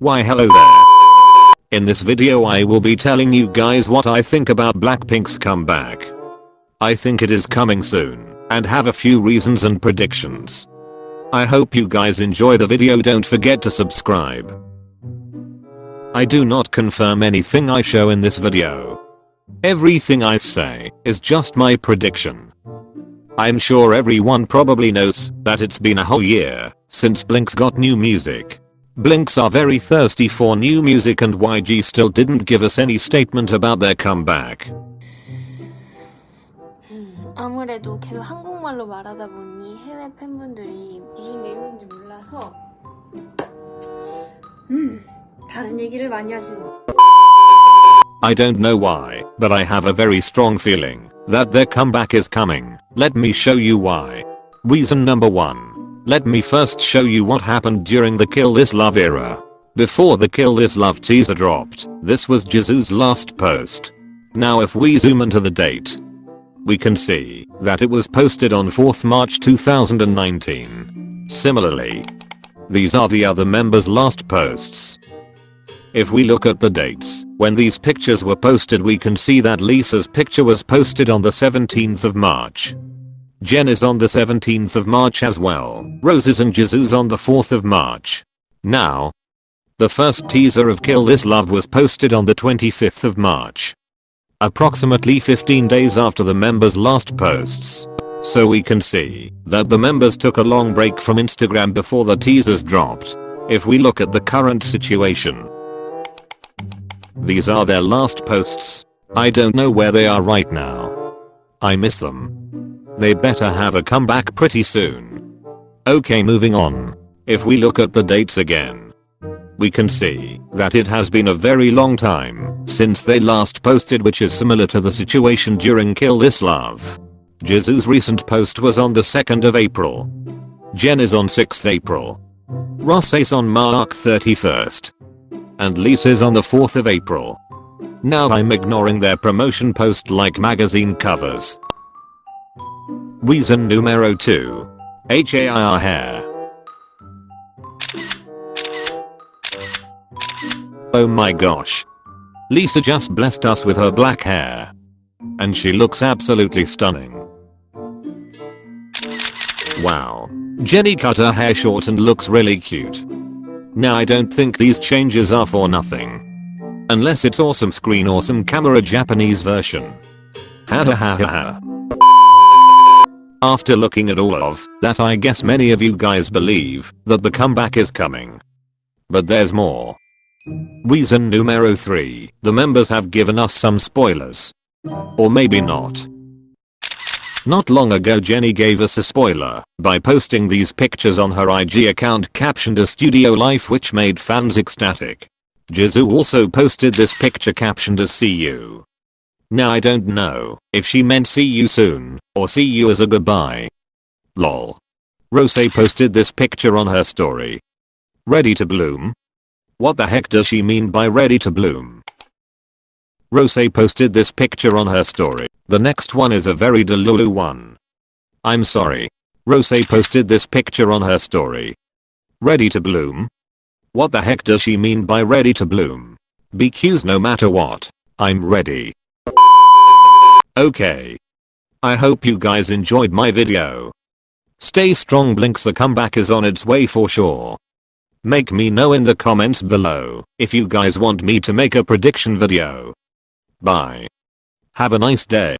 Why hello there. In this video I will be telling you guys what I think about Blackpink's comeback. I think it is coming soon and have a few reasons and predictions. I hope you guys enjoy the video don't forget to subscribe. I do not confirm anything I show in this video. Everything I say is just my prediction. I'm sure everyone probably knows that it's been a whole year since Blink's got new music. Blinks are very thirsty for new music and YG still didn't give us any statement about their comeback. 아무래도 계속 한국말로 말하다 보니 해외 팬분들이 무슨 내용인지 몰라서 음 다른 얘기를 많이 하시는 거. I don't know why, but I have a very strong feeling that their comeback is coming. Let me show you why. Reason number 1. Let me first show you what happened during the Kill This Love era. Before the Kill This Love teaser dropped, this was Jisoo's last post. Now if we zoom into the date, we can see that it was posted on 4th March 2019. Similarly, these are the other members' last posts. If we look at the dates, when these pictures were posted we can see that Lisa's picture was posted on the 17th of March. Jennie's on the 17th of March as well, Rosé's and Jisoo's on the 4th of March. Now, the first teaser of Kill This Love was posted on the 25th of March. Approximately 15 days after the members' last posts. So we can see that the members took a long break from Instagram before the teasers dropped. If we look at the current situation, these are their last posts. I don't know where they are right now. I miss them. They better have a comeback pretty soon. Okay moving on. If we look at the dates again. We can see that it has been a very long time since they last posted which is similar to the situation during Kill This Love. Jisoo's recent post was on the 2nd of April. Jennie's on 6th April. Rosé's on March 31st and Lisa's on the 4th of April. Now I'm ignoring their promotion post like magazine covers. Reason numero 2. HAIR hair. Oh my gosh. Lisa just blessed us with her black hair. And she looks absolutely stunning. Wow. Jennie cut her hair short and looks really cute. Now I don't think these changes are for nothing. Unless it's awesome screen awesome camera Japanese version. Ha ha ha ha ha. After looking at all of that I guess many of you guys believe that the comeback is coming. But there's more. Reason numero 3. The members have given us some spoilers. Or maybe not. Not long ago Jennie gave us a spoiler by posting these pictures on her IG account captioned a studio life which made fans ecstatic. Jisoo also posted this picture captioned as see you. Now I don't know if she meant see you soon or see you as a goodbye. Lol. Rosé posted this picture on her story. Ready to bloom? What the heck does she mean by ready to bloom? Rosé posted this picture on her story. The next one is a very delulu one. I'm sorry. Rosé posted this picture on her story. Ready to bloom? What the heck does she mean by ready to bloom? BQs no matter what. I'm ready. Okay. I hope you guys enjoyed my video. Stay strong Blinks the comeback is on its way for sure. Make me know in the comments below if you guys want me to make a prediction video. Bye. Have a nice day.